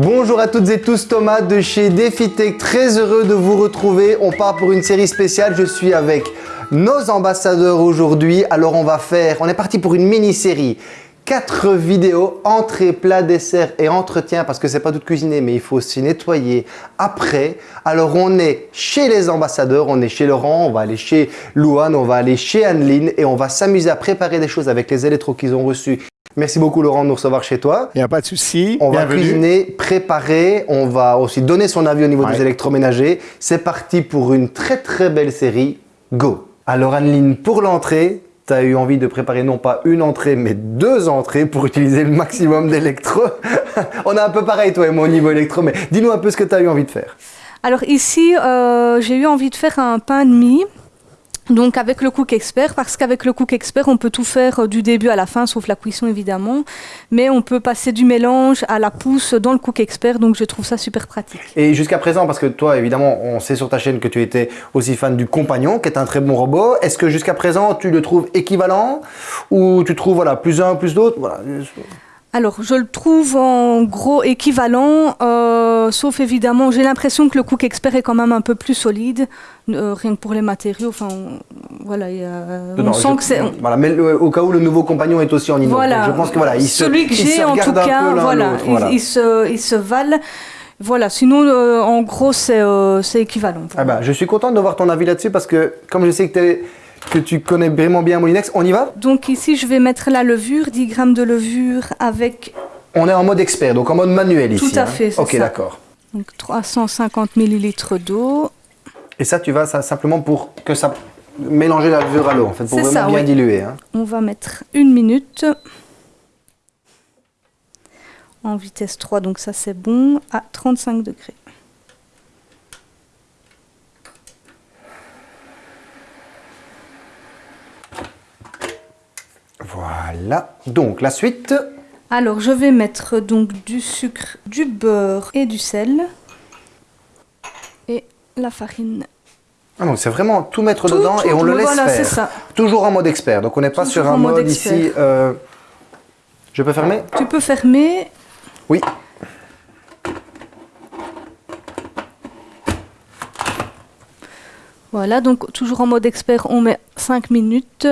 Bonjour à toutes et tous, Thomas de chez DefiTech, très heureux de vous retrouver. On part pour une série spéciale, je suis avec nos ambassadeurs aujourd'hui. Alors on va faire, on est parti pour une mini-série. 4 vidéos, entrée, plat, dessert et entretien parce que c'est pas tout cuisiner mais il faut aussi nettoyer après. Alors on est chez les ambassadeurs, on est chez Laurent, on va aller chez Louane, on va aller chez Anneline et on va s'amuser à préparer des choses avec les électros qu'ils ont reçus Merci beaucoup Laurent de nous recevoir chez toi. Il n'y a pas de souci. On va cuisiner, préparer, on va aussi donner son avis au niveau des électroménagers. C'est parti pour une très très belle série. Go Alors Anneline, pour l'entrée, tu as eu envie de préparer non pas une entrée, mais deux entrées pour utiliser le maximum d'électro. on a un peu pareil toi et moi au niveau électro, mais dis-nous un peu ce que tu as eu envie de faire. Alors ici, euh, j'ai eu envie de faire un pain de mie donc avec le Cook Expert, parce qu'avec le Cook Expert, on peut tout faire euh, du début à la fin, sauf la cuisson évidemment, mais on peut passer du mélange à la pousse dans le Cook Expert, donc je trouve ça super pratique. Et jusqu'à présent, parce que toi évidemment, on sait sur ta chaîne que tu étais aussi fan du Compagnon, qui est un très bon robot, est-ce que jusqu'à présent tu le trouves équivalent? Ou tu trouves voilà, plus un, plus d'autres voilà. Alors, je le trouve en gros équivalent, euh, sauf évidemment, j'ai l'impression que le Cook Expert est quand même un peu plus solide, euh, rien que pour les matériaux. Enfin, voilà, on sent que c'est. Voilà, mais au cas où le nouveau compagnon est aussi en inox, voilà, je pense que voilà, il celui que j'ai en tout cas, voilà, Il, se, il se valent. Voilà, sinon, euh, en gros, c'est équivalent. Ah bah, je suis content de voir ton avis là-dessus parce que, comme je sais que tu es que tu connais vraiment bien Molinex. On y va? Donc ici, je vais mettre la levure, 10 grammes de levure avec... On est en mode expert, donc en mode manuel ici. Tout à hein. fait, c'est Ok, d'accord. Donc 350 millilitres d'eau. Et ça, tu vas ça, simplement pour que ça mélanger la levure à l'eau, en fait, pour vraiment bien diluer. Hein. On va mettre une minute en vitesse 3, donc ça c'est bon, à 35 degrés. Voilà. Donc, la suite Alors, je vais mettre donc du sucre, du beurre et du sel. Et la farine. Ah donc c'est vraiment tout mettre dedans et on le laisse voilà, faire. Ça. Toujours en mode expert. Donc on n'est pas sur un mode, ici. Euh, je peux fermer? Tu peux fermer. Oui. Voilà, donc toujours en mode expert, on met 5 minutes.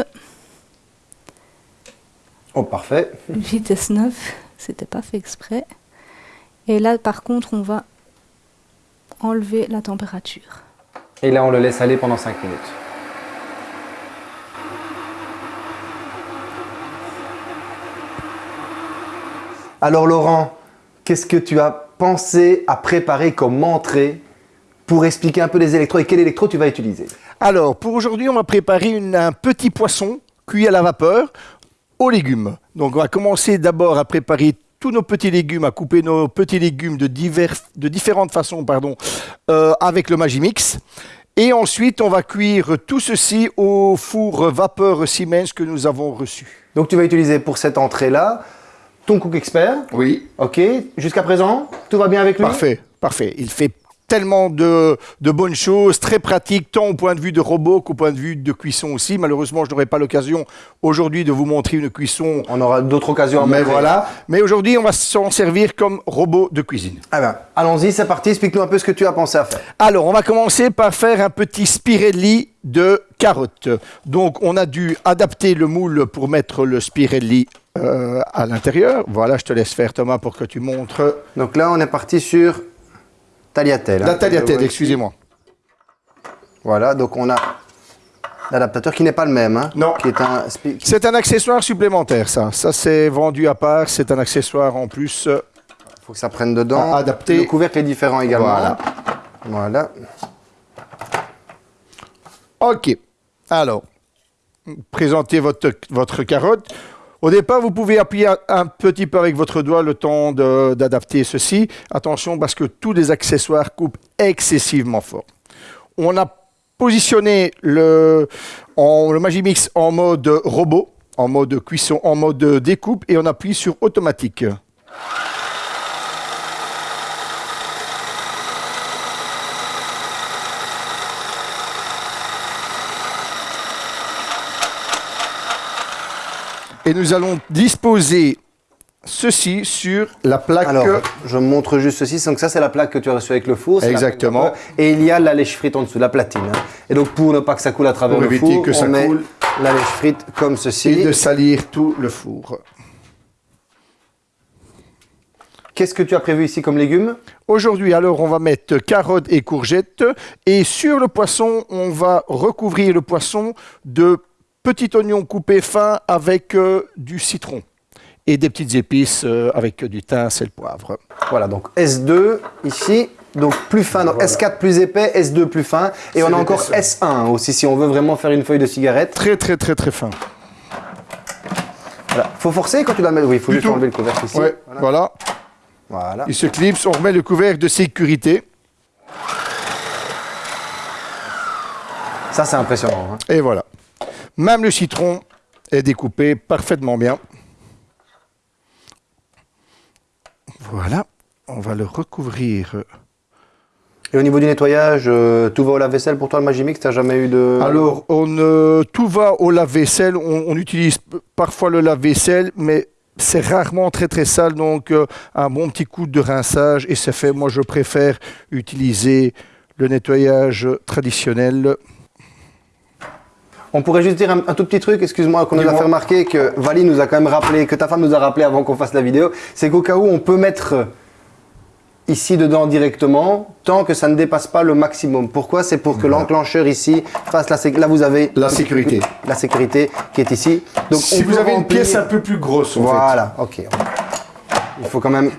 Oh, parfait. Vitesse 9, c'était pas fait exprès. Et là, par contre, on va enlever la température. Et là, on le laisse aller pendant 5 minutes. Alors Laurent, qu'est-ce que tu as pensé à préparer comme entrée pour expliquer un peu les électros et quel électro tu vas utiliser? Alors, pour aujourd'hui, on va préparer un petit poisson cuit à la vapeur aux légumes. Donc on va commencer d'abord à préparer tous nos petits légumes, à couper nos petits légumes de, divers, de différentes façons pardon, euh, avec le Magimix. Et ensuite, on va cuire tout ceci au four vapeur Siemens que nous avons reçu. Donc tu vas utiliser pour cette entrée-là ton Cook Expert Oui. Ok. Jusqu'à présent, tout va bien avec lui? Parfait, parfait. Il fait tellement de, bonnes choses, très pratiques, tant au point de vue de robot qu'au point de vue de cuisson aussi. Malheureusement, je n'aurai pas l'occasion aujourd'hui de vous montrer une cuisson. On aura d'autres occasions Mais voilà. Mais aujourd'hui, on va s'en servir comme robot de cuisine. Ah ben, allons-y, c'est parti. Explique-nous un peu ce que tu as pensé à faire. Alors, on va commencer par faire un petit spirelli de carottes. Donc, on a dû adapter le moule pour mettre le spirelli euh, à l'intérieur. Voilà, je te laisse faire Thomas pour que tu montres. Donc là, on est parti sur La tagliatelle, excusez-moi. Voilà, donc on a l'adaptateur qui n'est pas le même. Hein, non. C'est un accessoire supplémentaire, ça. Ça, c'est vendu à part. C'est un accessoire en plus. Il faut que ça prenne dedans. adapté. Le couvercle est différent également. Voilà. Voilà. OK. Alors, présentez votre, votre carotte. Au départ, vous pouvez appuyer un petit peu avec votre doigt le temps d'adapter ceci. Attention parce que tous les accessoires coupent excessivement fort. On a positionné le, Magimix en mode robot, en mode cuisson, en mode découpe et on appuie sur automatique. Et nous allons disposer ceci sur la plaque. Alors, je montre juste ceci. Donc ça, c'est la plaque que tu as reçue avec le four. Exactement. Et il y a la lèche frite en dessous, la platine. hein. Et donc, pour ne pas que ça coule à travers Pour le four, que ça on met coule. la lèche frite comme ceci. et de salir tout le four. Qu'est-ce que tu as prévu ici comme légumes? Aujourd'hui, alors, on va mettre carottes et courgettes. Et sur le poisson, on va recouvrir le poisson de petits oignons coupés fins avec euh, du citron. Et des petites épices euh, avec du thym, sel, poivre. Voilà, donc S2 ici. Donc plus fin, donc S4 plus épais, S2 plus fin. Et on a encore l'épaisseur. S1 aussi, si on veut vraiment faire une feuille de cigarette. Très, très, très, très fin. Voilà. Faut forcer quand tu la mets. Oui, il faut Du juste tout. enlever le couvercle ici. Ouais, Voilà. voilà. Voilà. Il se clipse, on remet le couvercle de sécurité. Ça, c'est impressionnant. hein. Et voilà. Même le citron est découpé parfaitement bien. Voilà. On va le recouvrir. Et au niveau du nettoyage, euh, tout va au lave-vaisselle pour toi, le Magimix T'as jamais eu de. Alors, on, euh, tout va au lave-vaisselle. On, on utilise parfois le lave-vaisselle, mais c'est rarement très très sale. Donc, euh, un bon petit coup de rinçage et c'est fait. Moi, je préfère utiliser le nettoyage traditionnel. On pourrait juste dire un, un tout petit truc, excuse-moi, qu'on nous a fait remarquer, que Vali nous a quand même rappelé, que ta femme nous a rappelé avant qu'on fasse la vidéo, c'est qu'au cas où on peut mettre ici dedans directement, tant que ça ne dépasse pas le maximum. Pourquoi? C'est pour que l'enclencheur ici fasse la sécurité. Là, vous avez La sécurité. La sécurité qui est ici. Donc, si on vous avez une pièce un peu plus grosse, en fait. Voilà, ok. Il faut quand même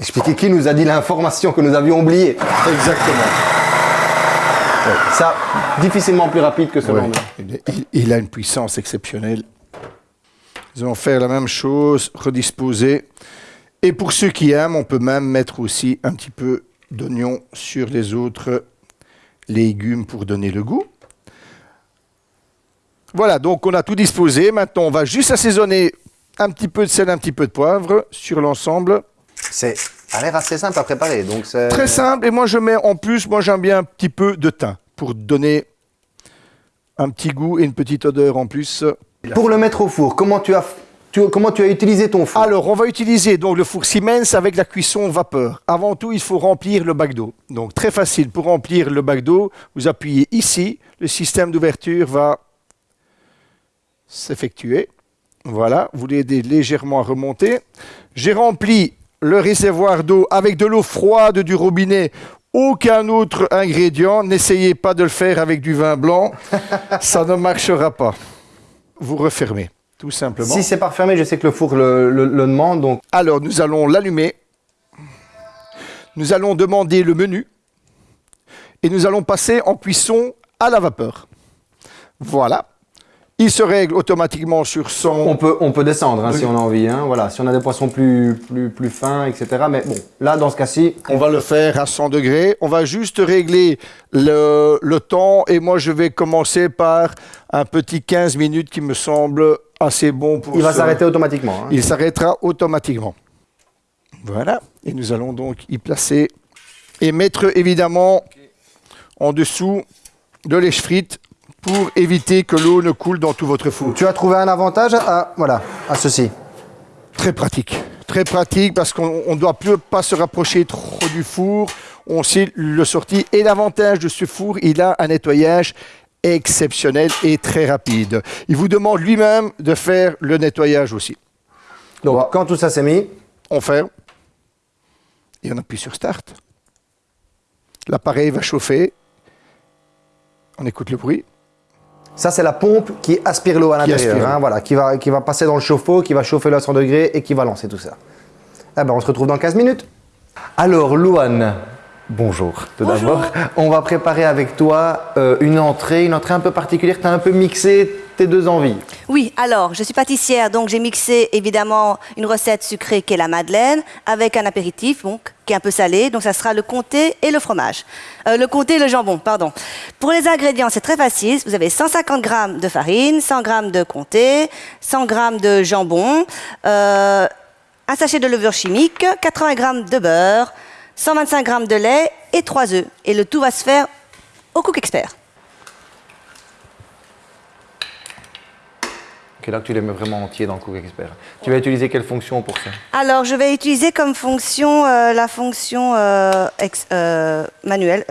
expliquer qui nous a dit l'information que nous avions oubliée. Exactement. Ça, difficilement plus rapide que ce Ouais. Il, il- il a une puissance exceptionnelle. Nous allons faire la même chose, redisposer. Et pour ceux qui aiment, on peut même mettre aussi un petit peu d'oignon sur les autres légumes pour donner le goût. Voilà, donc on a tout disposé. Maintenant, on va juste assaisonner un petit peu de sel, un petit peu de poivre sur l'ensemble. C'est a l'air assez simple à préparer. Donc Très simple. Et moi, je mets en plus, moi, j'aime bien un petit peu de thym pour donner un petit goût et une petite odeur en plus. Pour le mettre au four, comment tu as, tu- comment tu as utilisé ton four? Alors, on va utiliser donc le four Siemens avec la cuisson vapeur. Avant tout, il faut remplir le bac d'eau. Donc, très facile. Pour remplir le bac d'eau, vous appuyez ici. Le système d'ouverture va s'effectuer. Voilà, vous l'aidez légèrement à remonter. J'ai rempli le réservoir d'eau avec de l'eau froide du robinet. Aucun autre ingrédient. N'essayez pas de le faire avec du vin blanc. Ça ne marchera pas. Vous refermez, tout simplement. Si c'est pas fermé, je sais que le four le, le- le demande. Donc Alors, nous allons l'allumer. Nous allons demander le menu. Et nous allons passer en cuisson à la vapeur. Voilà. Il se règle automatiquement sur son... on peut, on peut descendre hein, si on a envie. hein. Voilà, si on a des poissons plus, plus, plus fins, etc. Mais bon, là dans ce cas-ci, On va le faire à 100 degrés. On va juste régler le, le temps. Et moi, je vais commencer par un petit 15 minutes qui me semble assez bon pour il va s'arrêter automatiquement. hein. Il s'arrêtera automatiquement. Voilà. Et nous allons donc y placer et mettre évidemment en dessous de lèche frite pour éviter que l'eau ne coule dans tout votre four. Tu as trouvé un avantage à, voilà, à ceci. Très pratique. Très pratique parce qu'on ne doit plus pas se rapprocher trop du four. On sait le sortir. Et l'avantage de ce four, il a un nettoyage exceptionnel et très rapide. Il vous demande lui-même de faire le nettoyage aussi. Donc Voilà. quand tout ça s'est mis, On ferme et on appuie sur Start. L'appareil va chauffer. On écoute le bruit. Ça c'est la pompe qui aspire l'eau à l'intérieur. hein, l'eau. voilà, qui va, qui va passer dans le chauffe-eau, qui va chauffer le à 100 degrés et qui va lancer tout ça. Eh ben, on se retrouve dans 15 minutes. Alors, Louane, bonjour. Tout d'abord, on va préparer avec toi euh, une entrée, une entrée un peu particulière. Tu as un peu mixé deux envies. Oui, alors, je suis pâtissière, donc j'ai mixé évidemment une recette sucrée qui est la madeleine avec un apéritif, qui est un peu salé. Donc, ça sera le comté et le fromage. Euh, le comté et le jambon, pardon. Pour les ingrédients, c'est très facile. Vous avez 150 grammes de farine, 100 grammes de comté, 100 grammes de jambon, euh, un sachet de levure chimique, 80 grammes de beurre, 125 grammes de lait et 3 œufs. Et le tout va se faire au Cook Expert. Là que tu les mets vraiment entiers dans le Cook Expert. Tu vas utiliser quelle fonction pour ça? Alors, je vais utiliser comme fonction euh, la fonction euh, ex- euh, manuelle.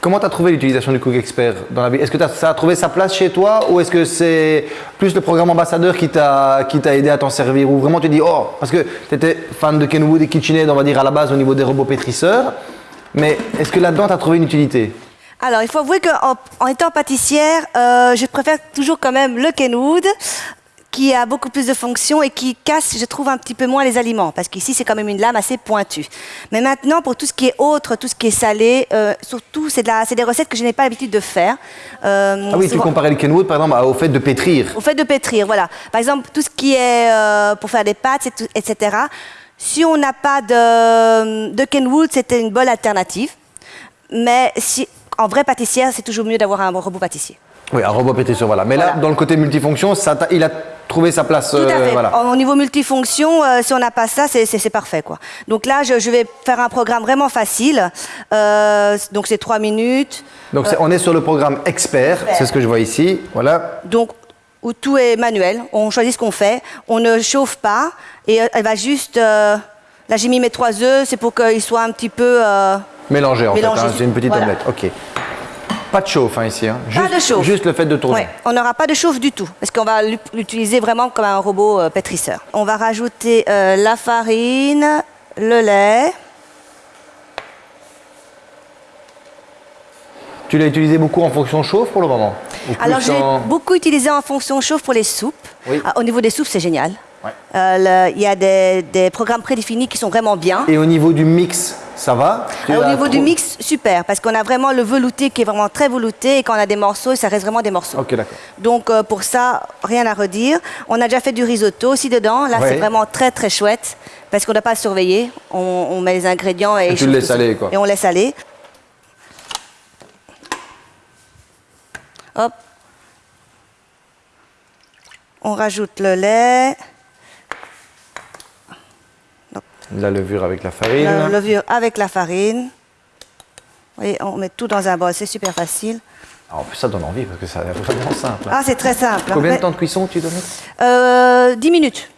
Comment tu as trouvé l'utilisation du Cook Expert dans la vie? Est-ce que t'as- ça a trouvé sa place chez toi ou est-ce que c'est plus le programme ambassadeur qui t'a aidé à t'en servir? Ou vraiment tu dis, oh, parce que tu étais fan de Kenwood et KitchenAid, on va dire à la base au niveau des robots pétrisseurs, mais est-ce que là-dedans tu as trouvé une utilité? Alors, il faut avouer qu'en en étant pâtissière, euh, je préfère toujours quand même le Kenwood, qui a beaucoup plus de fonctions et qui casse, je trouve, un petit peu moins les aliments, parce qu'ici, c'est quand même une lame assez pointue. Mais maintenant, pour tout ce qui est autre, tout ce qui est salé, euh, surtout, c'est de des recettes que je n'ai pas l'habitude de faire. Euh, Ah oui, tu comparais le Kenwood par exemple au fait de pétrir. au fait de pétrir, voilà. Par exemple, tout ce qui est euh, pour faire des pâtes, etc. Si on n'a pas de, de Kenwood, c'était une bonne alternative. Mais si, en vrai pâtissière, c'est toujours mieux d'avoir un robot pâtissier. Oui, un robot pétrisseur, voilà. Mais là, dans le côté multifonction, ça il a trouvé sa place. Tout à euh, fait. voilà. Au niveau multifonction, euh, si on n'a pas ça, c'est- parfait. Quoi. Donc là, je, je vais faire un programme vraiment facile. Euh, donc c'est trois minutes. Donc on est sur le programme expert, c'est ce que je vois ici. Voilà. Donc, où tout est manuel, on choisit ce qu'on fait, on ne chauffe pas, et elle va juste... là, j'ai mis mes trois œufs, c'est pour qu'ils soient un petit peu... euh, Mélangé en fait, hein, c'est une petite Voilà. omelette. Ok. Pas de chauffe hein, ici. hein. Pas Juste, de chauffe. Juste le fait de tourner. ouais, on n'aura pas de chauffe du tout, parce qu'on va l'ut- l'utiliser vraiment comme un robot euh, pétrisseur. On va rajouter euh, la farine, le lait. Tu l'as utilisé beaucoup en fonction chauffe pour le moment? Alors, je l'ai en- beaucoup utilisé en fonction chauffe pour les soupes. Oui. Ah, au niveau des soupes, c'est génial. Ouais. Euh, Il y a des, des programmes prédéfinis qui sont vraiment bien. Et au niveau du mix, ça va Alors, au niveau du mix, super, parce qu'on a vraiment le velouté qui est vraiment très velouté et quand on a des morceaux, ça reste vraiment des morceaux. Ok, d'accord. Donc euh, pour ça, rien à redire. On a déjà fait du risotto aussi dedans. Là, Ouais. c'est vraiment très très chouette parce qu'on doit pas surveiller. On, on met les ingrédients et, Et il tu le chauffe laisses tout seul. aller, quoi. Et on laisse aller. Hop. On rajoute le lait, La levure avec la farine. la levure avec la farine. Voyez, on met tout dans un bol, c'est super facile. Ah, en plus, ça donne envie parce que ça a l'air vraiment simple. hein. Ah, c'est très simple. Combien de temps de cuisson tu donnes? Euh, 10 minutes.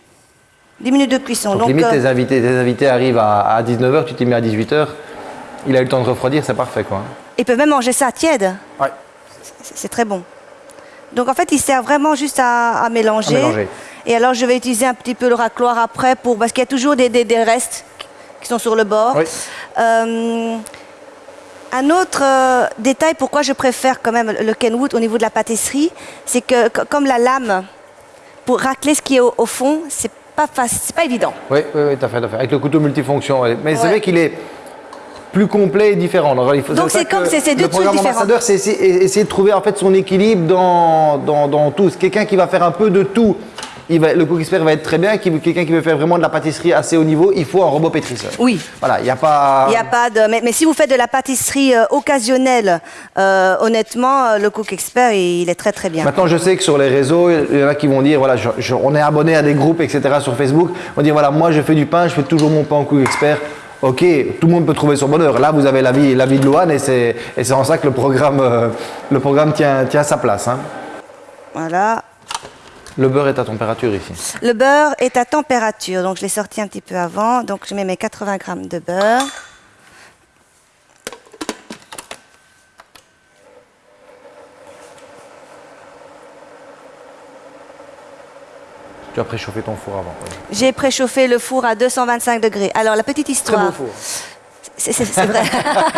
10 minutes de cuisson. Donc, Donc, limite, euh, tes invités, tes invités arrivent à, 19h, tu t'es mis à 18h. Il a eu le temps de refroidir, c'est parfait quoi. ils peuvent même manger ça tiède. Ouais. C'est c'est très bon. Donc en fait, il sert vraiment juste à, à mélanger. À mélanger. Et alors, je vais utiliser un petit peu le racloir après pour parce qu'il y a toujours des, des- des restes qui sont sur le bord. Oui. Euh, un autre euh, détail pourquoi je préfère quand même le Kenwood au niveau de la pâtisserie, c'est que co- comme la lame pour racler ce qui est au, au fond, c'est pas facile, c'est pas évident. Oui, oui, oui, t'as fait, t'as fait. Avec le couteau multifonction. ouais. Mais c'est vrai qu'il est plus complet et différent. Alors, il faut, Donc, c'est comme- c'est- deux Le programme ambassadeur, c'est essayer, essayer de trouver en fait son équilibre dans, dans, dans tout. C'est quelqu'un qui va faire un peu de tout. Il va, le cook expert va être très bien. Quelqu'un qui veut faire vraiment de la pâtisserie assez haut niveau, il faut un robot pétrisseur. Oui. Voilà, il n'y a pas. Il n'y a pas de. Mais, mais si vous faites de la pâtisserie euh, occasionnelle, euh, honnêtement, euh, le Cook Expert, il, est très très bien. Maintenant, je sais que sur les réseaux, il y en a qui vont dire, voilà, je- je- on est abonné à des groupes, etc. sur Facebook. On dit, voilà, moi je fais du pain, je fais toujours mon pain au cook expert. Ok, tout le monde peut trouver son bonheur. Là, vous avez l'avis l'avis de Loane et c'est et c'est en ça que le programme, euh, le programme tient, tient sa place. hein. Voilà. Le beurre est à température ici. Le beurre est à température, donc je l'ai sorti un petit peu avant. Donc je mets mes 80 grammes de beurre. Tu as préchauffé ton four avant. ouais. J'ai préchauffé le four à 225 degrés. Alors la petite histoire. four. C'est c'est- c'est vrai.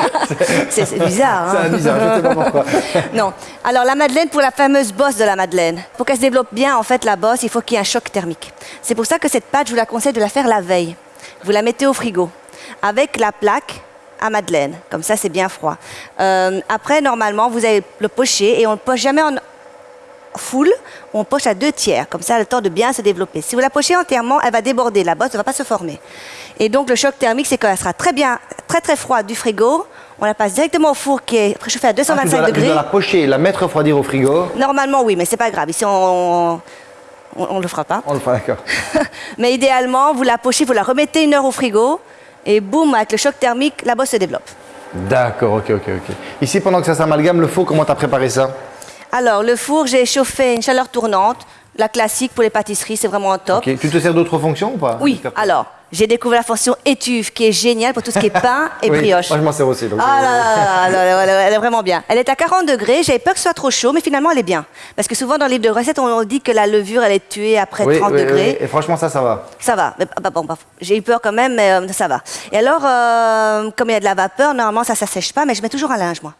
c'est bizarre. hein. C'est bizarre, je sais pas pourquoi. Non. Alors la madeleine pour la fameuse bosse de la madeleine. Pour qu'elle se développe bien, en fait, la bosse, il faut qu'il y ait un choc thermique. C'est pour ça que cette pâte, je vous la conseille de la faire la veille. Vous la mettez au frigo avec la plaque à madeleine. Comme ça, c'est bien froid. Euh, après, normalement, vous allez le pocher et on ne le poche jamais en full, on poche à deux tiers. Comme ça, elle a le temps de bien se développer. Si vous la pochez entièrement, elle va déborder. La bosse ne va pas se former. Et donc, le choc thermique, c'est qu'elle sera très bien, très très froide du frigo. On la passe directement au four qui est préchauffé à Ah, tu, 225 dois la, tu degrés. dois la pocher, la mettre refroidir au frigo. Normalement, oui, mais c'est pas grave. Ici, on ne le fera pas. On le fera, d'accord. mais idéalement, vous la pochez, vous la remettez une heure au frigo, et boum, avec le choc thermique, la bosse se développe. D'accord, ok, ok, ok. Ici, pendant que ça s'amalgame, le four, comment tu as préparé ça? Alors, le four, j'ai chauffé une chaleur tournante. La classique pour les pâtisseries, c'est vraiment top. Ok. Tu te sers d'autres fonctions ou pas Oui, alors, j'ai découvert la fonction étuve qui est géniale pour tout ce qui est pain et Oui, brioche. Moi, je m'en sers aussi. donc, Ah là là là elle est vraiment bien. Elle est à 40 degrés, j'avais peur que ce soit trop chaud, mais finalement elle est bien. Parce que souvent dans le livre de recettes, on dit que la levure elle est tuée après oui, 30 oui, degrés. oui. Et franchement, ça, ça va. Ça va. Mais, bah, bon, bah, j'ai eu peur quand même, mais euh, ça va. Et alors, euh, comme il y a de la vapeur, normalement ça ne sèche pas, mais je mets toujours un linge moi.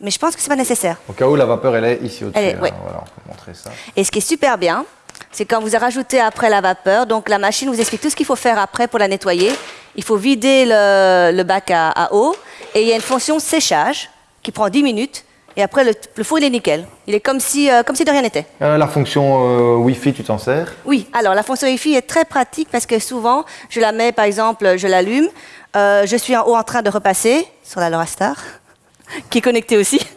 Mais je pense que c'est pas nécessaire. Au cas où la vapeur, elle est ici au-dessus. Hein. oui. Voilà, on peut montrer ça. Et ce qui est super bien, c'est quand vous rajoutez après la vapeur, donc la machine vous explique tout ce qu'il faut faire après pour la nettoyer. Il faut vider le, le bac à, à eau et il y a une fonction séchage qui prend 10 minutes. Et après, le, le four, il est nickel. Il est comme si, euh, comme si de rien n'était. Euh, la fonction euh, Wi-Fi, tu t'en sers? Oui, alors la fonction Wi-Fi est très pratique parce que souvent, je la mets, par exemple, je l'allume, je suis en haut en train de repasser sur la Laura Star, qui est connectée aussi.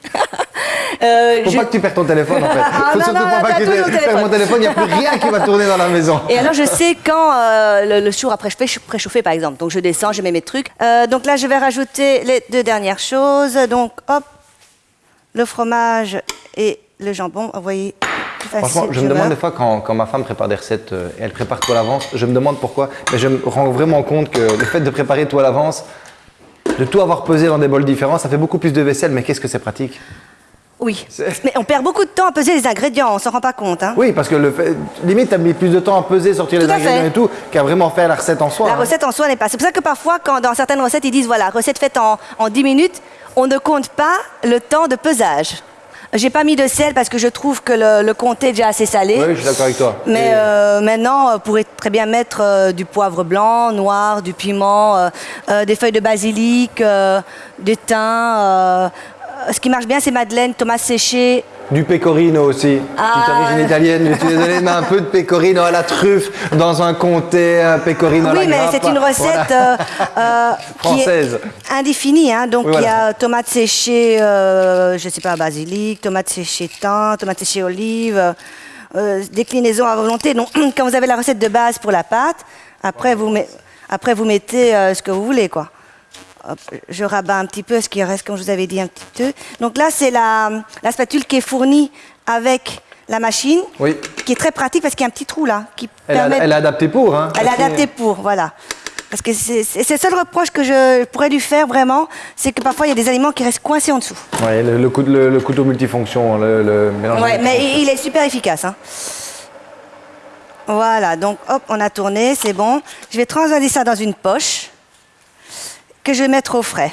Euh, Faut je- pas que tu perds ton téléphone en fait. Ah, Faut non, surtout non, pas que tu perds mon téléphone, il n'y a plus rien qui va tourner dans la maison. Et alors, je sais quand euh, le, le jour après, je fais préchauffer, par exemple. Donc, je descends, je mets mes trucs. Euh, donc là, je vais rajouter les deux dernières choses. Donc, hop, le fromage et le jambon. Vous voyez, plus facile, Franchement, je me demande des fois quand, quand ma femme prépare des recettes et elle prépare tout à l'avance, je me demande pourquoi. Mais je me rends vraiment compte que le fait de préparer tout à l'avance, de tout avoir pesé dans des bols différents, ça fait beaucoup plus de vaisselle, mais qu'est-ce que c'est pratique Oui. Mais on perd beaucoup de temps à peser les ingrédients, on s'en rend pas compte. Hein. Oui, parce que le fait, limite, tu as mis plus de temps à peser, sortir Tout les ingrédients fait. et tout, qu'à vraiment faire la recette en soi. La hein. recette en soi n'est pas. C'est pour ça que parfois, quand dans certaines recettes, ils disent voilà, recette faite en, en 10 minutes, on ne compte pas le temps de pesage. J'ai pas mis de sel parce que je trouve que le, le comté est déjà assez salé. Oui, je suis d'accord avec toi. Mais Et- euh, maintenant, on pourrait très bien mettre euh, du poivre blanc, noir, du piment, euh, euh, des feuilles de basilic, euh, du thym. euh, euh, ce qui marche bien, c'est madeleine, tomates séchées. Du pecorino aussi. Ah. Petite origine italienne, je suis désolé, mais un peu de pecorino à la truffe dans un comté, un pecorino à la oui, mais c'est une recette Voilà. euh, euh, qui Française. est indéfinie. Hein, donc Oui, il y a tomates séchées, euh, je sais pas, basilic, tomates séchées thym, tomates séchées olive, euh, déclinaison à volonté. Donc quand vous avez la recette de base pour la pâte, après vous, met- après, vous mettez euh, ce que vous voulez, quoi. Hop, je rabats un petit peu ce qui reste, comme je vous avais dit, un petit peu. Donc là, c'est la, la spatule qui est fournie avec la machine, Oui. qui est très pratique parce qu'il y a un petit trou là, qui Elle, a- permet... elle est adaptée pour. Hein. Elle est adaptée pour, voilà. Parce que c'est le seul reproche que je pourrais lui faire vraiment, c'est que parfois il y a des aliments qui restent coincés en dessous. Ouais, le, le coup- le- le couteau multifonction, le, mélange. Ouais, mais il est super efficace. hein. Voilà, donc hop, on a tourné, c'est bon. Je vais transvaser ça dans une poche je vais mettre au frais.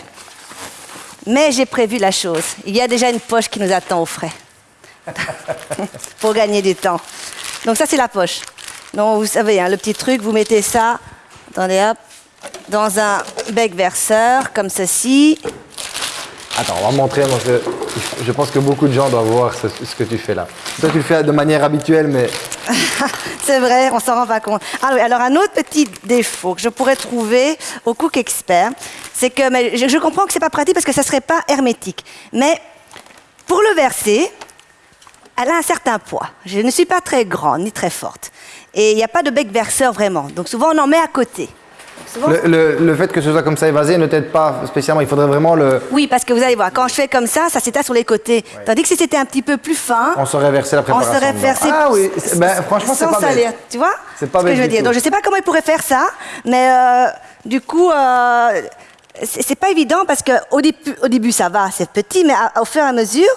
Mais j'ai prévu la chose. Il y a déjà une poche qui nous attend au frais. Pour gagner du temps. Donc ça, c'est la poche. Donc vous savez, hein, le petit truc, vous mettez ça, hop, dans un bec verseur, comme ceci. Attends, on va montrer parce que je pense que beaucoup de gens doivent voir ce, ce que tu fais là. Toi, tu le fais de manière habituelle, mais C'est vrai, on s'en rend pas compte. Ah oui, alors un autre petit défaut que je pourrais trouver au Cook Expert, c'est que mais je, je comprends que c'est pas pratique parce que ça serait pas hermétique. Mais pour le verser, elle a un certain poids. Je ne suis pas très grande ni très forte. Et il n'y a pas de bec verseur vraiment. Donc souvent on en met à côté. Le, le- le fait que ce soit comme ça évasé ne t'aide pas spécialement. Il faudrait vraiment le. Oui, parce que vous allez voir, quand je fais comme ça, ça s'étale sur les côtés. Tandis que si c'était un petit peu plus fin, On saurait verser la on préparation. serait dedans. versé Ah oui, ben, franchement, c'est pas salir, bête. tu vois C'est pas ce que je veux dire. tout. Donc je sais pas comment il pourrait faire ça, mais euh, du coup, euh, c'est pas évident parce que au début, au début ça va, c'est petit, mais à- au fur et à mesure,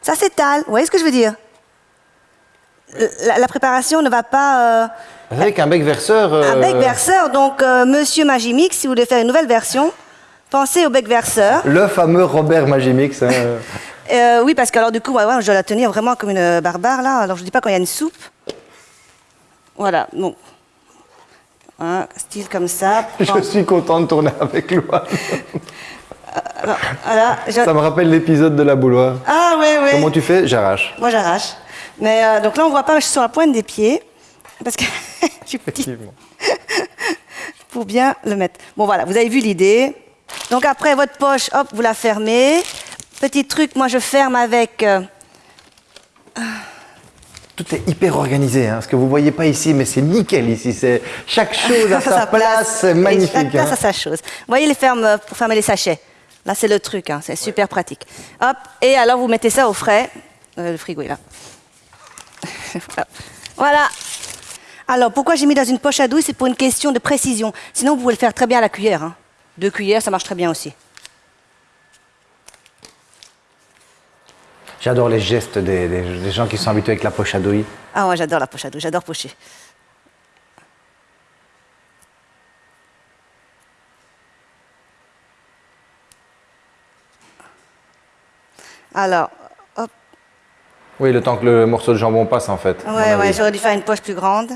ça s'étale. Vous voyez ce que je veux dire? La, la préparation ne va pas. euh, Avec un bec verseur. un euh, bec verseur, donc euh, Monsieur Magimix, si vous voulez faire une nouvelle version, pensez au bec verseur. Le fameux Robert Magimix. hein. Euh, oui, parce que alors du coup, ouais, ouais, je dois la tenir vraiment comme une barbare là. Alors je dis pas quand il y a une soupe. Voilà, bon. Hein, style comme ça. Je suis content de tourner avec Loa. Alors, voilà, je- Ça me rappelle l'épisode de la bouloire. Ah oui, oui. Comment tu fais? J'arrache. Moi j'arrache. Mais donc là on voit pas, mais je suis sur la pointe des pieds. Parce que je suis petite pour bien le mettre. Bon voilà, vous avez vu l'idée. Donc après votre poche, hop, vous la fermez. Petit truc, moi je ferme avec. euh, Tout est hyper organisé. Hein. Ce que vous voyez pas ici, mais c'est nickel ici. C'est chaque chose à sa place. C'est Et magnifique. chaque place hein. a sa chose. Vous voyez les fermes euh, pour fermer les sachets. Là, c'est le truc, hein, c'est super pratique. Hop, et alors vous mettez ça au frais. Euh, le frigo est là. Voilà. Alors, pourquoi j'ai mis dans une poche à douille C'est pour une question de précision. Sinon, vous pouvez le faire très bien à la cuillère. hein. Deux cuillères, ça marche très bien aussi. J'adore les gestes des, des- des gens qui sont habitués avec la poche à douille. Ah, moi, j'adore la poche à douille, j'adore pocher. Alors, hop. Oui, le temps que le morceau de jambon passe en fait. Ouais, ouais, j'aurais dû faire une poche plus grande.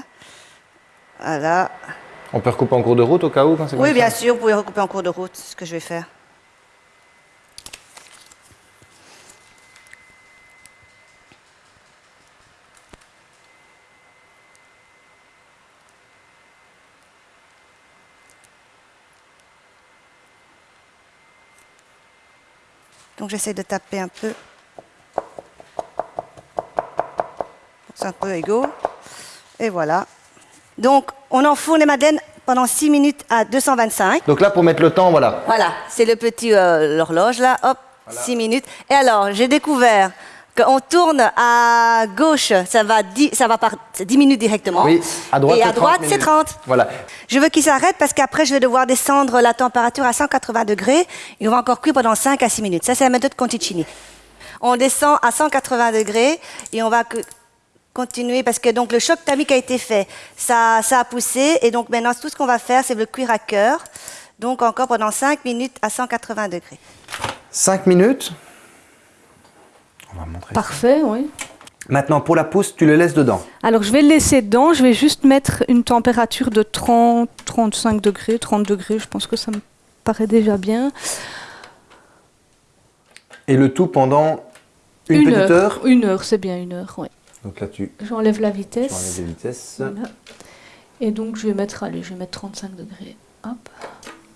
Voilà. On peut recouper en cours de route au cas où quand c'est Oui, comme bien ça sûr, vous pouvez recouper en cours de route, c'est ce que je vais faire. Donc j'essaie de taper un peu. C'est un peu égaux. Et voilà. Donc on enfourne les madeleines pendant 6 minutes à 225. Donc là, pour mettre le temps, voilà. Voilà, c'est le petit euh, l'horloge là, hop, 6 minutes. Et alors, j'ai découvert qu'on tourne à gauche, ça va 10, ça va par 10 minutes directement. Oui, à droite, Et c'est à 30 droite, c'est minutes. 30. Voilà. Je veux qu'il s'arrête parce qu'après, je vais devoir descendre la température à 180 degrés et on va encore cuire pendant 5 à 6 minutes. Ça, c'est la méthode Conticini. On descend à 180 degrés et on va continuer parce que donc le choc thermique a été fait. Ça, ça a poussé et donc maintenant, tout ce qu'on va faire, c'est le cuire à cœur. Donc encore pendant 5 minutes à 180 degrés. 5 minutes. On va montrer. Parfait, oui. Maintenant, pour la pousse, tu le laisses dedans. Alors je vais le laisser dedans, je vais juste mettre une température de 30, 35 degrés, 30 degrés, je pense que ça me paraît déjà bien. Et le tout pendant une, petite heure. Une heure, c'est bien une heure, oui. Donc là, tu J'enlève la vitesse. Voilà. Et donc je vais mettre, allez, je vais mettre 35 degrés. Hop.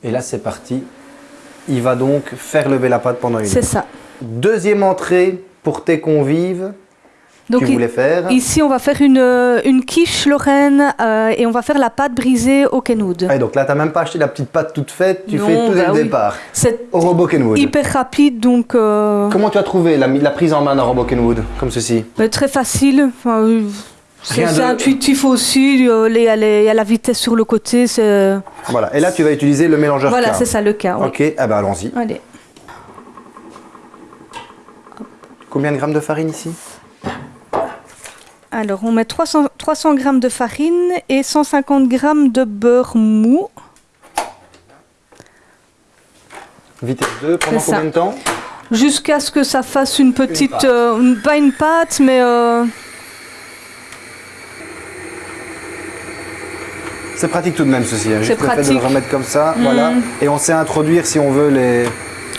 Et là, c'est parti. Il va donc faire lever la pâte pendant une C'est heure. ça. Deuxième entrée pour tes convives. Donc tu i- voulais faire. ici on va faire une, euh, une quiche lorraine euh, et on va faire la pâte brisée au Kenwood. Ah, et donc là, tu n'as même pas acheté la petite pâte toute faite. Tu Non, fais tout dès bah le oui. départ. C'est Au robot Kenwood. hyper rapide donc euh, Comment tu as trouvé la, la prise en main d'un robot Kenwood comme ceci? euh, très facile. Enfin, euh, c'est de- intuitif aussi. Il y, a la vitesse sur le côté. Voilà. Et là, tu vas utiliser le mélangeur Voilà, c'est ça le cas. oui. Ok, ah ben allons-y. Allez. Combien de grammes de farine ici? Alors, on met 300, 300 g de farine et 150 g de beurre mou. Vitesse 2, pendant ça. combien de temps? Jusqu'à ce que ça fasse une petite. pâte. euh, pas une pâte, mais. euh, C'est pratique tout de même ceci. hein. Juste C'est le fait de le pratique. remettre comme ça, voilà. Et on sait introduire si on veut les.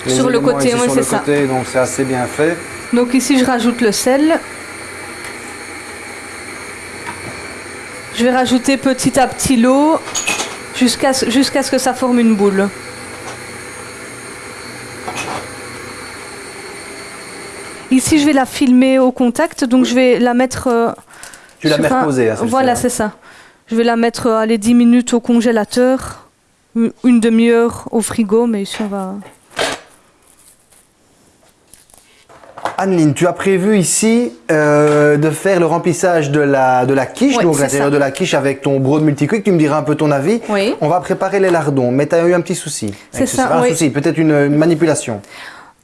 les Sur le côté, oui, c'est ça. côté, donc c'est assez bien fait. Donc, ici, je rajoute le sel. Je vais rajouter petit à petit l'eau jusqu'à ce, que ça forme une boule. Ici, je vais la filmer au contact, donc je vais la mettre. euh, Tu la mets un- reposée, hein, celle-ci, Voilà, hein. c'est ça. Je vais la mettre euh, les 10 minutes au congélateur, une une demi-heure au frigo, mais ici on va. Anneline, tu as prévu ici euh, de faire le remplissage de la, de la quiche, Ouais, donc l'intérieur de la quiche avec ton broad multiquick. Tu me diras un peu ton avis. Oui. On va préparer les lardons, mais tu as eu un petit souci. C'est ça, Pas un oui. souci, peut-être une, une manipulation.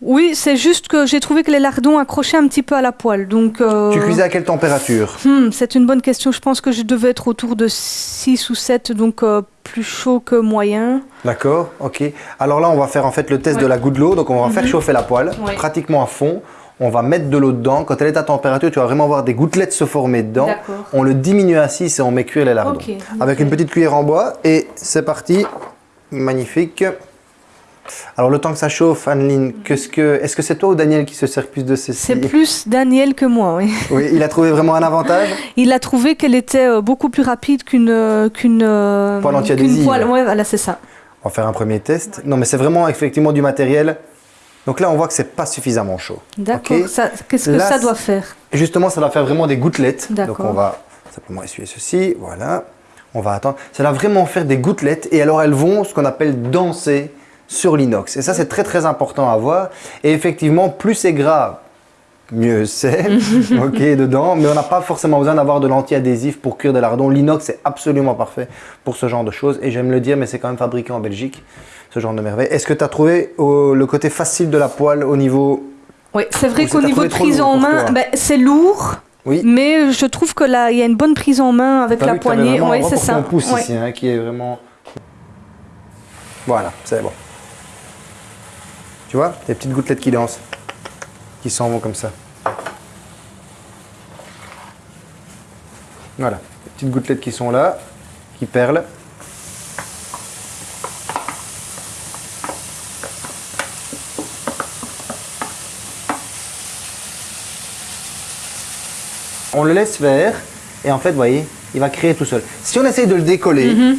Oui, c'est juste que j'ai trouvé que les lardons accrochaient un petit peu à la poêle. Donc, euh, Tu cuisais à quelle température? Hmm, c'est une bonne question. Je pense que je devais être autour de 6 ou 7, donc euh, plus chaud que moyen. D'accord, ok. Alors là, on va faire en fait le test Ouais. de la goutte de l'eau. Donc on va faire chauffer la poêle, Ouais. pratiquement à fond. On va mettre de l'eau dedans. Quand elle est à température, tu vas vraiment voir des gouttelettes se former dedans. On le diminue à 6 et on met cuire les lardons. Avec une petite cuillère en bois. Et c'est parti. Magnifique. Alors le temps que ça chauffe, Anneline, que, est-ce que c'est toi ou Daniel qui se sert plus de ceci? C'est plus Daniel que moi, oui. Oui, il a trouvé vraiment un avantage? Il a trouvé qu'elle était euh, beaucoup plus rapide qu'une euh, qu'une euh, Poêle anti-adhésive. poêle. Ouais, voilà, c'est ça. On va faire un premier test. Non, mais c'est vraiment effectivement du matériel. Donc là, on voit que c'est pas suffisamment chaud. D'accord. Qu'est-ce que Là, ça doit faire justement, ça va faire vraiment des gouttelettes. Donc on va simplement essuyer ceci, voilà. On va attendre. Ça va vraiment faire des gouttelettes et alors elles vont ce qu'on appelle danser sur l'inox. Et ça, c'est très très important à voir. Et effectivement, plus c'est gras, mieux c'est. ok, dedans. Mais on n'a pas forcément besoin d'avoir de l'anti-adhésif pour cuire des lardons. L'inox est absolument parfait pour ce genre de choses. Et j'aime le dire, mais c'est quand même fabriqué en Belgique, ce genre de merveille. Est-ce que tu as trouvé euh, le côté facile de la poêle au niveau. Oui, c'est vrai qu'au niveau de prise en main, ben, c'est lourd. Oui. Mais je trouve que là, il y a une bonne prise en main avec la poignée. Oui, un c'est ça. Ouais. ici, hein, qui est vraiment. Voilà, c'est bon. Tu vois, des petites gouttelettes qui dansent, qui s'en vont comme ça. Voilà, des petites gouttelettes qui sont là, qui perlent. On le laisse faire et en fait, vous voyez, il va créer tout seul. Si on essaye de le décoller, Mhm.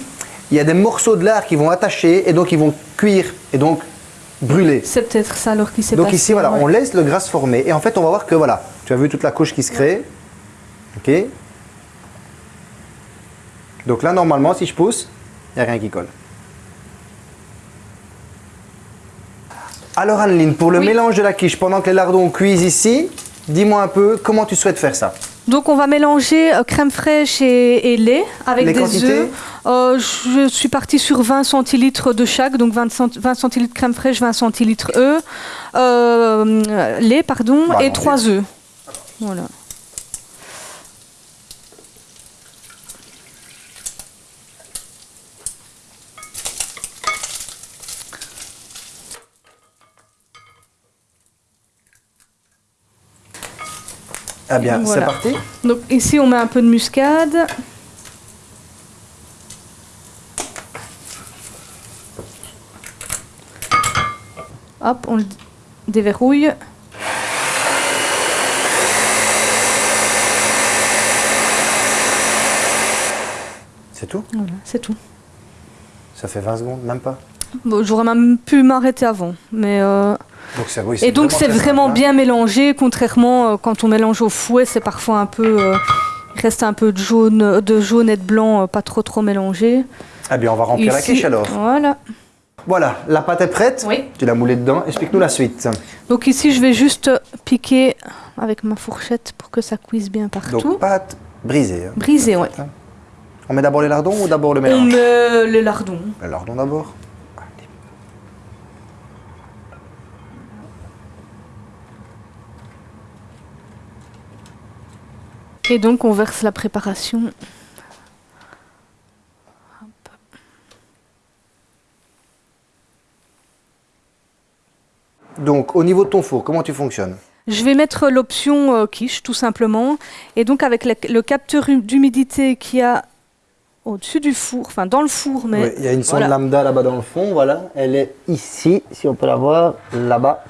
il y a des morceaux de lard qui vont attacher et donc ils vont cuire et donc brûler. C'est peut-être ça alors qui s'est Donc passé. ici, voilà, ouais. on laisse le gras se former et en fait, on va voir que voilà, tu as vu toute la couche qui se crée. Ok. Donc là, normalement, si je pousse, il n'y a rien qui colle. Alors Anneline, pour le Oui. mélange de la quiche, pendant que les lardons cuisent ici, dis-moi un peu comment tu souhaites faire ça. Donc on va mélanger euh, crème fraîche et, et lait avec Les des œufs. Euh, je suis partie sur 20 centilitres de chaque, donc 20, cent- 20 centilitres crème fraîche, 20 centilitres œufs, euh, lait pardon, Bah, et non, 3 œufs. Voilà. Ah bien, c'est parti. Donc ici on met un peu de muscade. Hop, on le déverrouille. C'est tout? Voilà, c'est tout. Ça fait 20 secondes, même pas? Bon, J'aurais même pu m'arrêter avant. Mais euh, Donc c'est oui, Et donc c'est vraiment hein. bien mélangé, contrairement euh, quand on mélange au fouet, c'est parfois un peu... euh, il reste un peu de jaune, de jaune et de blanc, euh, pas trop trop mélangé. Ah bien, on va remplir la Ici, quiche alors. Voilà. Voilà, la pâte est prête. Oui. Tu l'as moulée dedans. Explique-nous la suite. Donc ici, je vais juste piquer avec ma fourchette pour que ça cuise bien partout. Donc pâte brisée. hein. Brisé, ouais. On met d'abord les lardons ou d'abord le On mélange met les lardons. Les lardons d'abord. Et donc on verse la préparation. Donc au niveau de ton four, comment tu fonctionnes? Je vais mettre l'option euh, quiche, tout simplement. Et donc avec le, le capteur hu- d'humidité qui a au-dessus du four, enfin dans le four, mais Oui, Il y a une sonde voilà. lambda là-bas dans le fond, voilà. Elle est ici, si on peut la voir, là-bas.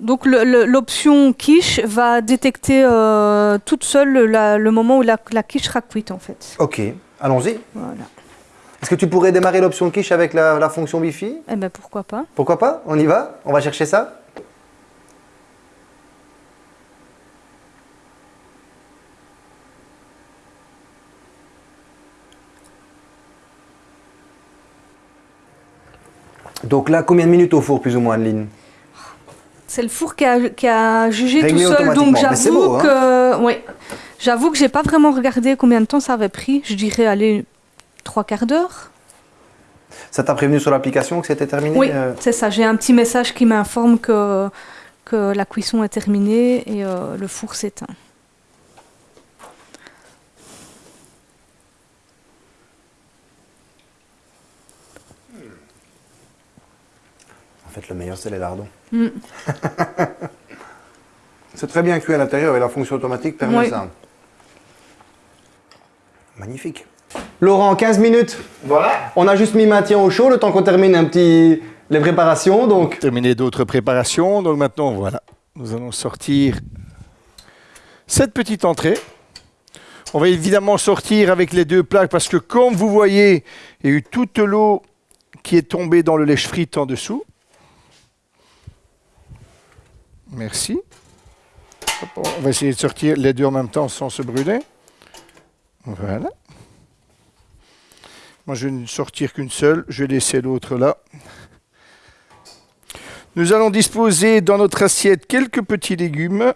Donc l'option quiche va détecter euh, toute seule la- le moment où la, la quiche sera cuite en fait. Ok, allons-y. Voilà. Est-ce que tu pourrais démarrer l'option quiche avec la, la fonction Wi-Fi? Eh ben pourquoi pas. Pourquoi pas? On y va? On va chercher ça? Donc là, combien de minutes au four, plus ou moins, Adeline? C'est le four qui a, qui a jugé Réglé tout seul, donc j'avoue beau, hein. que, ouais, j'avoue que j'ai pas vraiment regardé combien de temps ça avait pris. Je dirais aller trois quarts d'heure. Ça t'a prévenu sur l'application que c'était terminé Oui, euh c'est ça. J'ai un petit message qui m'informe que que la cuisson est terminée et euh, le four s'éteint. En fait, le meilleur, c'est les lardons. Mm. c'est très bien cuit à l'intérieur et la fonction automatique permet Oui. ça. Magnifique. Laurent, 15 minutes. Voilà. On a juste mis maintien au chaud le temps qu'on termine un petit les préparations. Donc, Terminé d'autres préparations. Donc maintenant, voilà. Nous allons sortir cette petite entrée. On va évidemment sortir avec les deux plaques parce que comme vous voyez, il y a eu toute l'eau qui est tombée dans le lèche frite en dessous. Merci. On va essayer de sortir les deux en même temps sans se brûler. Voilà. Moi, je vais ne sortir qu'une seule. Je vais laisser l'autre là. Nous allons disposer dans notre assiette quelques petits légumes.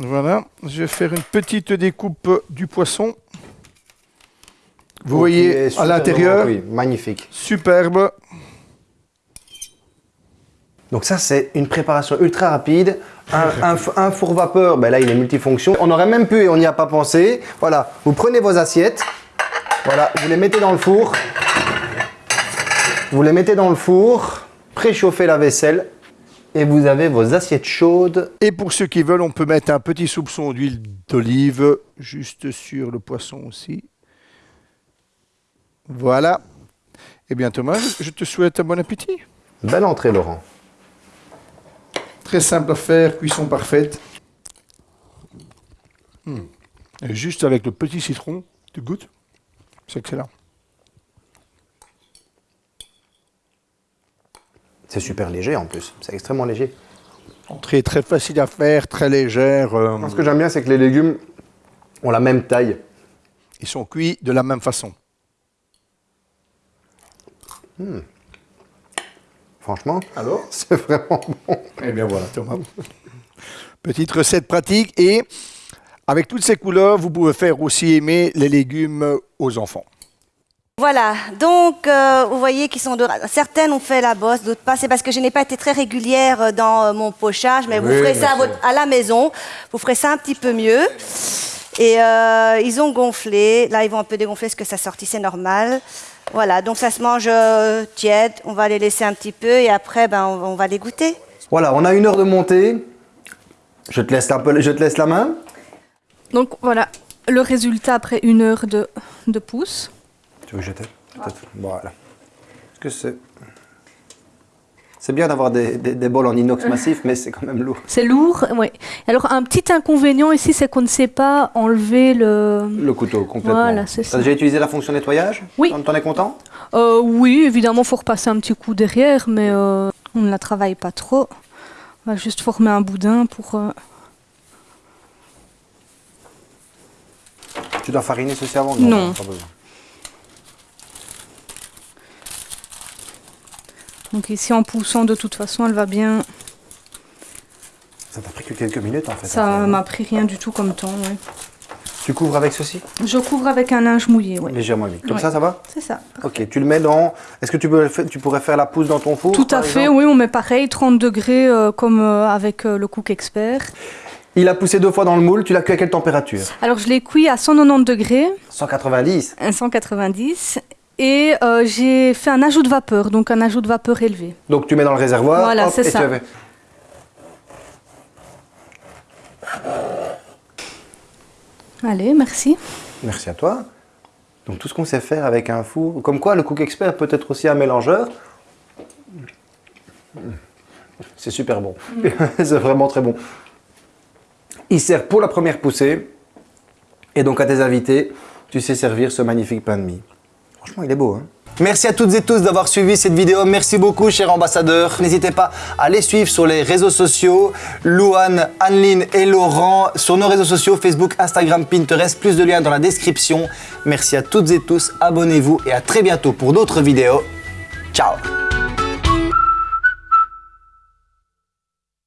Voilà, je vais faire une petite découpe du poisson. Vous Ok, voyez à l'intérieur, Oui, magnifique. superbe. Donc ça, c'est une préparation ultra rapide. Un, un f- un four vapeur, ben là, il est multifonction. On aurait même pu, et on n'y a pas pensé. Voilà, vous prenez vos assiettes. Voilà, vous les mettez dans le four. Vous les mettez dans le four. Préchauffez la vaisselle. Et vous avez vos assiettes chaudes. Et pour ceux qui veulent, on peut mettre un petit soupçon d'huile d'olive juste sur le poisson aussi. Voilà. Eh bien Thomas, je te souhaite un bon appétit. Belle entrée, Laurent. Très simple à faire, cuisson parfaite. Hmm. Et juste avec le petit citron, tu goûtes C'est excellent. C'est super léger en plus. C'est extrêmement léger. Entrée très facile à faire, très légère. euh, Ce que j'aime bien, c'est que les légumes ont la même taille. ils sont cuits de la même façon. Franchement, Alors c'est vraiment bon. Eh bien voilà, Thomas. Petite recette pratique et avec toutes ces couleurs, vous pouvez faire aussi aimer les légumes aux enfants. Voilà, donc euh, vous voyez qu'ils sont de... Certaines ont fait la bosse, d'autres pas. C'est parce que je n'ai pas été très régulière euh, dans euh, mon pochage, mais vous ferez ça à, sûr. votre- à la maison. Vous ferez ça un petit peu mieux. Et euh, ils ont gonflé. Là, ils vont un peu dégonfler parce que ça sortissait normal. Voilà, donc ça se mange euh, tiède. On va les laisser un petit peu et après, ben, on, on va les goûter. Voilà, on a une heure de montée. Je te laisse la, pel- je te laisse la main. Donc voilà, le résultat après une heure de, de pouce. Tu veux que je t'aide Peut-être. Voilà. Est-ce que c'est... C'est bien d'avoir des, des- des bols en inox massif, mais c'est quand même lourd. C'est lourd, oui. Alors un petit inconvénient ici, c'est qu'on ne sait pas enlever le... Le couteau, complètement. Voilà, c'est ça. déjà utilisé la fonction nettoyage Oui. T'en- es content Euh, oui, évidemment, faut repasser un petit coup derrière, mais euh, on ne la travaille pas trop. On va juste former un boudin pour... euh, Tu dois fariner ceci avant Non. Pas besoin. Donc ici, en poussant, de toute façon, elle va bien... Ça t'a pris que quelques minutes en fait. Ça faire. m'a pris rien du tout comme temps, ouais. Tu couvres avec ceci? Je couvre avec un linge mouillé, oui. Légèrement vite. Comme Ouais. ça, ça va? C'est ça. Ok, tu le mets dans... Est-ce que tu, peux tu pourrais faire la pousse dans ton four Tout à fait, oui, on met pareil, 30 degrés euh, comme euh, avec euh, le Cook Expert. Il a poussé deux fois dans le moule, tu l'as cuit à quelle température? Alors je l'ai cuit à 190 degrés, 190 à 190, et euh, j'ai fait un ajout de vapeur, donc un ajout de vapeur élevé. Donc tu mets dans le réservoir, Voilà, hop, c'est et ça. tu avais- Allez, merci. Merci à toi. Donc tout ce qu'on sait faire avec un four, comme quoi le Cook Expert peut être aussi un mélangeur. C'est super bon. C'est vraiment très bon. Il sert pour la première poussée. Et donc à tes invités, tu sais servir ce magnifique pain de mie. Il est beau. Hein Merci à toutes et tous d'avoir suivi cette vidéo. Merci beaucoup, cher ambassadeur. N'hésitez pas à les suivre sur les réseaux sociaux. Louane, Anneline et Laurent sur nos réseaux sociaux Facebook, Instagram, Pinterest. Plus de liens dans la description. Merci à toutes et tous. Abonnez-vous et à très bientôt pour d'autres vidéos. Ciao